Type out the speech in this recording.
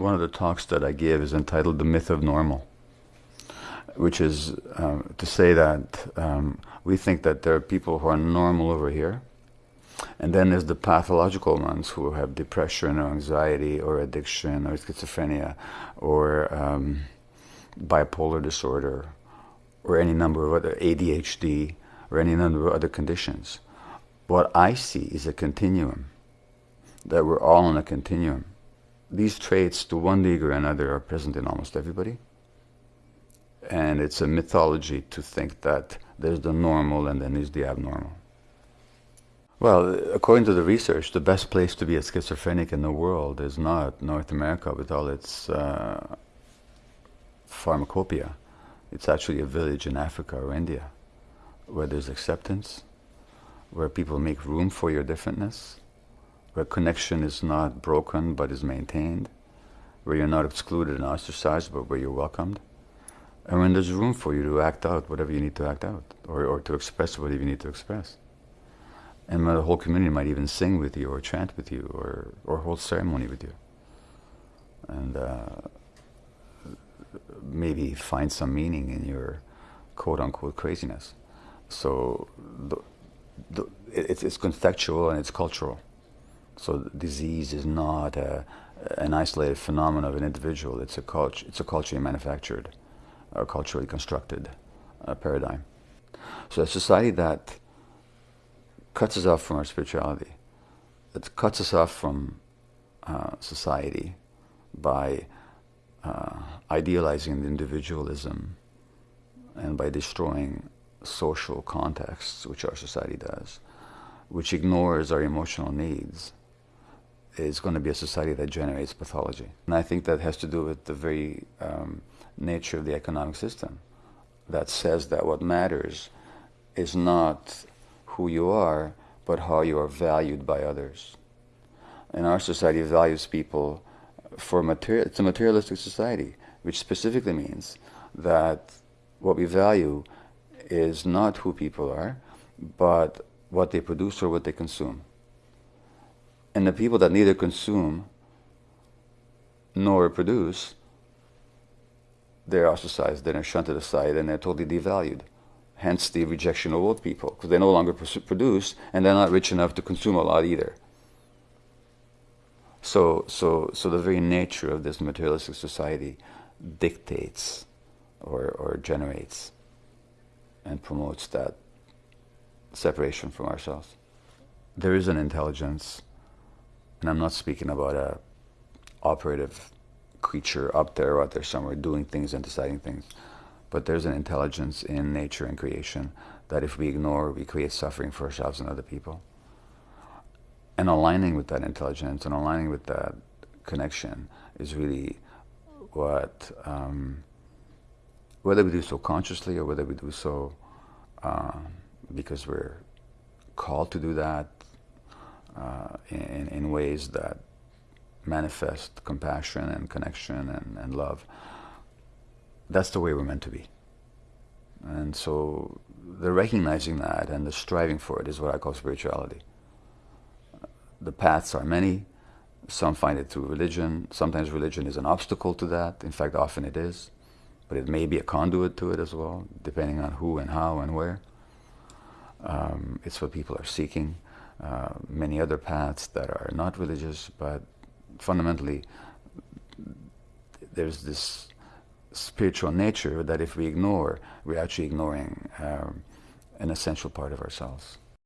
One of the talks that I give is entitled The Myth of Normal, which is um, to say that um, we think that there are people who are normal over here, and then there's the pathological ones who have depression or anxiety or addiction or schizophrenia or um, bipolar disorder or any number of other ADHD or any number of other conditions. What I see is a continuum, that we're all on a continuum. These traits, to one degree or another, are present in almost everybody. And it's a mythology to think that there's the normal and then there's the abnormal. Well, according to the research, the best place to be a schizophrenic in the world is not North America with all its uh, pharmacopoeia. It's actually a village in Africa or India where there's acceptance, where people make room for your differentness, where connection is not broken but is maintained, where you're not excluded and ostracized but where you're welcomed, and when there's room for you to act out whatever you need to act out or, or to express whatever you need to express. And the whole community might even sing with you or chant with you or, or hold ceremony with you. And uh, maybe find some meaning in your quote unquote craziness. So the, the, it's, it's contextual and it's cultural. So disease is not a, an isolated phenomenon of an individual. It's a culture. It's a culturally manufactured, or culturally constructed uh, paradigm. So a society that cuts us off from our spirituality, that cuts us off from uh, society by uh, idealizing the individualism and by destroying social contexts, which our society does, which ignores our emotional needs, is going to be a society that generates pathology. And I think that has to do with the very um, nature of the economic system that says that what matters is not who you are, but how you are valued by others. And our society values people for material, it's a materialistic society, which specifically means that what we value is not who people are, but what they produce or what they consume. And the people that neither consume nor produce, they're ostracized, they're shunted aside, and they're totally devalued. Hence the rejection of old people, because they no longer produce, and they're not rich enough to consume a lot either. So, so, so the very nature of this materialistic society dictates or, or generates and promotes that separation from ourselves. There is an intelligence, and I'm not speaking about a operative creature up there or out there somewhere doing things and deciding things, but there's an intelligence in nature and creation that if we ignore, we create suffering for ourselves and other people. And aligning with that intelligence and aligning with that connection is really what um, whether we do so consciously or whether we do so uh, because we're called to do that uh, in, in ways that manifest compassion and connection and, and love, that's the way we're meant to be. And so the recognizing that and the striving for it is what I call spirituality. The paths are many. Some find it through religion. Sometimes religion is an obstacle to that. In fact, often it is but it may be a conduit to it as well, depending on who and how and where. Um, it's what people are seeking. Uh, many other paths that are not religious, but fundamentally, there's this spiritual nature that if we ignore, we're actually ignoring um, an essential part of ourselves.